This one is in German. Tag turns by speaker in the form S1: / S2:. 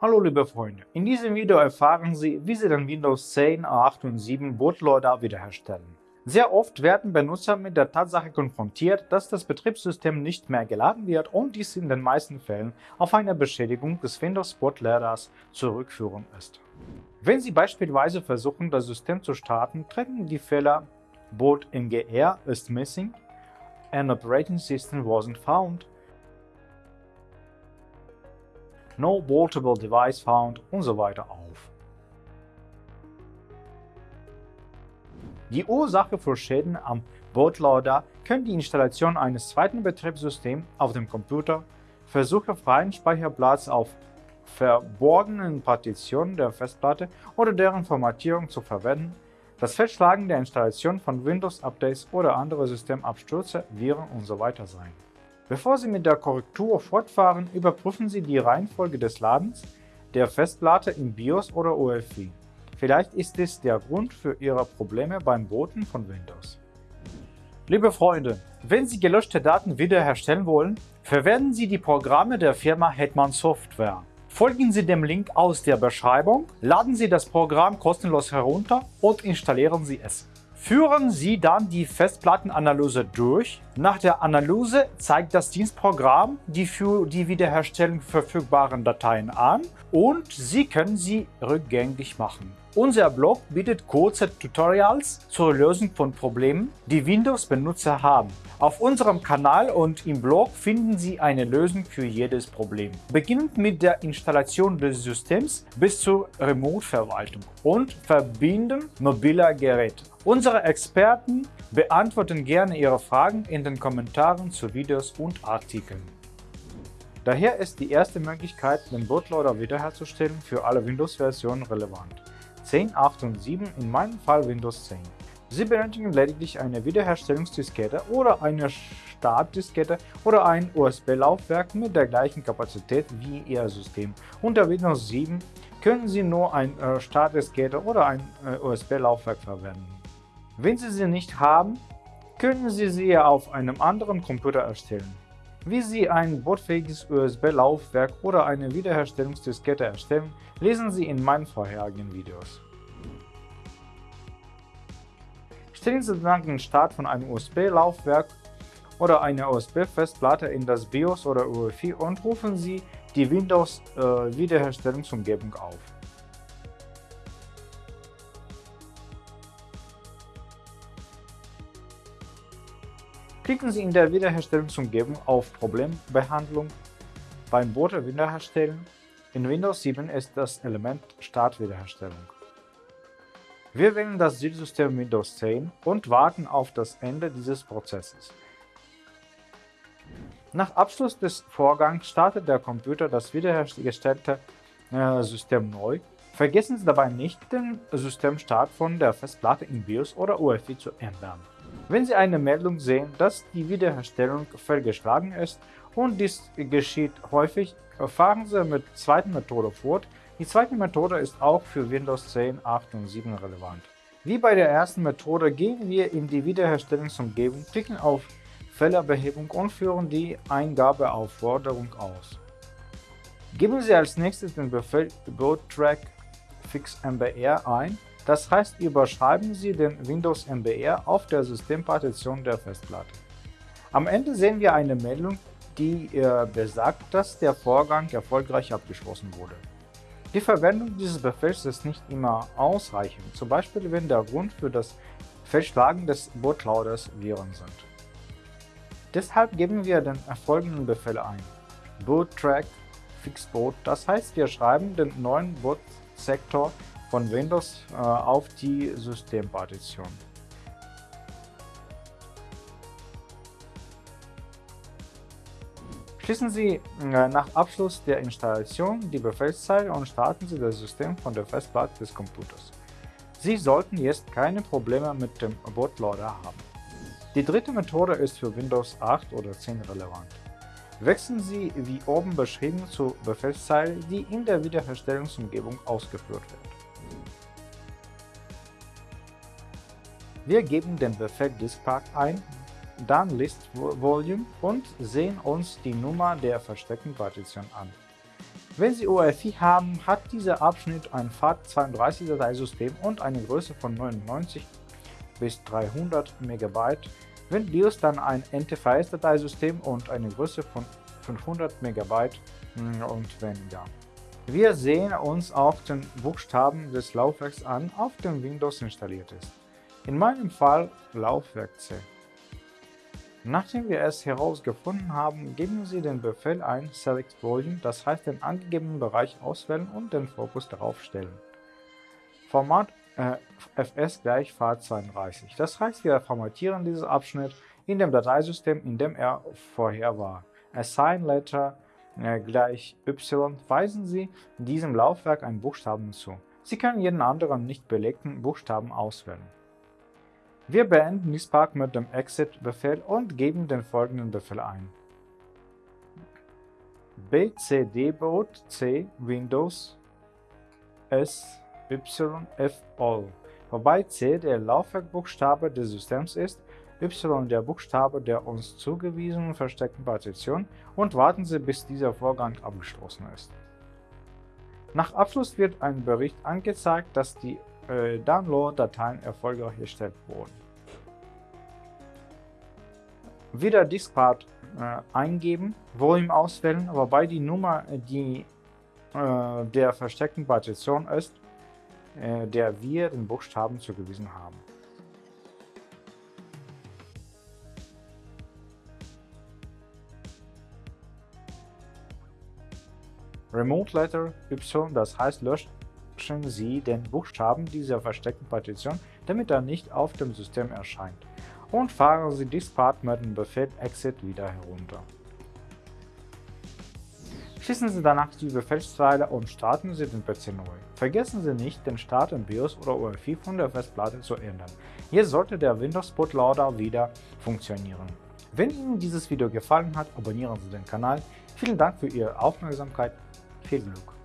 S1: Hallo liebe Freunde, in diesem Video erfahren Sie, wie Sie den Windows 10, 8 und 7 Bootloader wiederherstellen. Sehr oft werden Benutzer mit der Tatsache konfrontiert, dass das Betriebssystem nicht mehr geladen wird und dies in den meisten Fällen auf eine Beschädigung des Windows Bootloaders zurückführen ist. Wenn Sie beispielsweise versuchen, das System zu starten, treten die Fehler Boot MGR is missing, an operating system wasn't found, No Bootable Device Found und so weiter auf. Die Ursache für Schäden am Bootloader können die Installation eines zweiten Betriebssystems auf dem Computer, Versuche freien Speicherplatz auf verborgenen Partitionen der Festplatte oder deren Formatierung zu verwenden, das Fehlschlagen der Installation von Windows-Updates oder andere Systemabstürze, Viren usw. So sein. Bevor Sie mit der Korrektur fortfahren, überprüfen Sie die Reihenfolge des Ladens der Festplatte im BIOS oder UEFI. Vielleicht ist es der Grund für Ihre Probleme beim Booten von Windows. Liebe Freunde, wenn Sie gelöschte Daten wiederherstellen wollen, verwenden Sie die Programme der Firma Hetman Software. Folgen Sie dem Link aus der Beschreibung, laden Sie das Programm kostenlos herunter und installieren Sie es. Führen Sie dann die Festplattenanalyse durch. Nach der Analyse zeigt das Dienstprogramm die für die Wiederherstellung verfügbaren Dateien an und Sie können sie rückgängig machen. Unser Blog bietet kurze Tutorials zur Lösung von Problemen, die Windows-Benutzer haben. Auf unserem Kanal und im Blog finden Sie eine Lösung für jedes Problem. Beginnend mit der Installation des Systems bis zur Remote-Verwaltung und Verbinden mobiler Geräte. Unsere Experten beantworten gerne Ihre Fragen in den Kommentaren zu Videos und Artikeln. Daher ist die erste Möglichkeit, den Bootloader wiederherzustellen, für alle Windows-Versionen relevant. 10, 8 und 7, in meinem Fall Windows 10. Sie benötigen lediglich eine Wiederherstellungsdiskette oder eine Startdiskette oder ein USB-Laufwerk mit der gleichen Kapazität wie Ihr System. Unter Windows 7 können Sie nur eine äh, Startdiskette oder ein äh, USB-Laufwerk verwenden. Wenn Sie sie nicht haben, können Sie sie auf einem anderen Computer erstellen. Wie Sie ein bootfähiges USB-Laufwerk oder eine Wiederherstellungsdiskette erstellen, lesen Sie in meinen vorherigen Videos. Stellen Sie dann den Start von einem USB-Laufwerk oder einer USB-Festplatte in das BIOS oder UEFI und rufen Sie die Windows-Wiederherstellungsumgebung äh, auf. Klicken Sie in der Wiederherstellungsumgebung auf Problembehandlung beim Boote wiederherstellen. In Windows 7 ist das Element Startwiederherstellung. Wir wählen das Zielsystem Windows 10 und warten auf das Ende dieses Prozesses. Nach Abschluss des Vorgangs startet der Computer das wiederhergestellte äh, System neu. Vergessen Sie dabei nicht, den Systemstart von der Festplatte in BIOS oder UEFI zu ändern. Wenn Sie eine Meldung sehen, dass die Wiederherstellung fehlgeschlagen ist und dies geschieht häufig, fahren Sie mit der zweiten Methode fort. Die zweite Methode ist auch für Windows 10, 8 und 7 relevant. Wie bei der ersten Methode gehen wir in die Wiederherstellungsumgebung, klicken auf Fehlerbehebung und führen die Eingabeaufforderung aus. Geben Sie als nächstes den Befehl boottrack fixmbr ein das heißt, überschreiben Sie den Windows MBR auf der Systempartition der Festplatte. Am Ende sehen wir eine Meldung, die äh, besagt, dass der Vorgang erfolgreich abgeschlossen wurde. Die Verwendung dieses Befehls ist nicht immer ausreichend, zum Beispiel wenn der Grund für das Fehlschlagen des Bootloaders Viren sind. Deshalb geben wir den folgenden Befehl ein. boottrack fixboot, das heißt, wir schreiben den neuen Bootsektor von Windows äh, auf die Systempartition. Schließen Sie äh, nach Abschluss der Installation die Befehlszeile und starten Sie das System von der Festplatte des Computers. Sie sollten jetzt keine Probleme mit dem Bootloader haben. Die dritte Methode ist für Windows 8 oder 10 relevant. Wechseln Sie wie oben beschrieben zur Befehlszeile, die in der Wiederherstellungsumgebung ausgeführt wird. Wir geben den Befehl diskpack ein, dann list volume und sehen uns die Nummer der versteckten Partition an. Wenn Sie UEFI haben, hat dieser Abschnitt ein FAT32-Dateisystem und eine Größe von 99 bis 300 MB. Wenn BIOS dann ein NTFS-Dateisystem und eine Größe von 500 MB hm, und weniger. Wir sehen uns auch den Buchstaben des Laufwerks an, auf dem Windows installiert ist. In meinem Fall Laufwerk C. Nachdem wir es herausgefunden haben, geben Sie den Befehl ein Select Volume, das heißt den angegebenen Bereich auswählen und den Fokus darauf stellen. Format äh, fs gleich FAT32, das heißt wir formatieren diesen Abschnitt in dem Dateisystem, in dem er vorher war. Assign Letter äh, gleich y weisen Sie diesem Laufwerk einen Buchstaben zu. Sie können jeden anderen nicht belegten Buchstaben auswählen. Wir beenden die Spark mit dem Exit-Befehl und geben den folgenden Befehl ein. bcd-boot c Windows s y f all, wobei c der Laufwerkbuchstabe des Systems ist, y der Buchstabe der uns zugewiesenen versteckten Partition und warten Sie, bis dieser Vorgang abgeschlossen ist. Nach Abschluss wird ein Bericht angezeigt, dass die äh, Download-Dateien erfolgreich erstellt wurden. Wieder Diskpart äh, eingeben, Volume auswählen, wobei die Nummer die äh, der versteckten Partition ist, äh, der wir den Buchstaben zugewiesen haben. Remote Letter Y, das heißt löscht löschen Sie den Buchstaben dieser versteckten Partition, damit er nicht auf dem System erscheint, und fahren Sie Diskpart mit dem Befehl Exit wieder herunter. Schließen Sie danach die Befehlszeile und starten Sie den PC neu. Vergessen Sie nicht, den Start in BIOS oder UEFI von der Festplatte zu ändern. Jetzt sollte der Windows Bootloader wieder funktionieren. Wenn Ihnen dieses Video gefallen hat, abonnieren Sie den Kanal. Vielen Dank für Ihre Aufmerksamkeit. Viel Glück!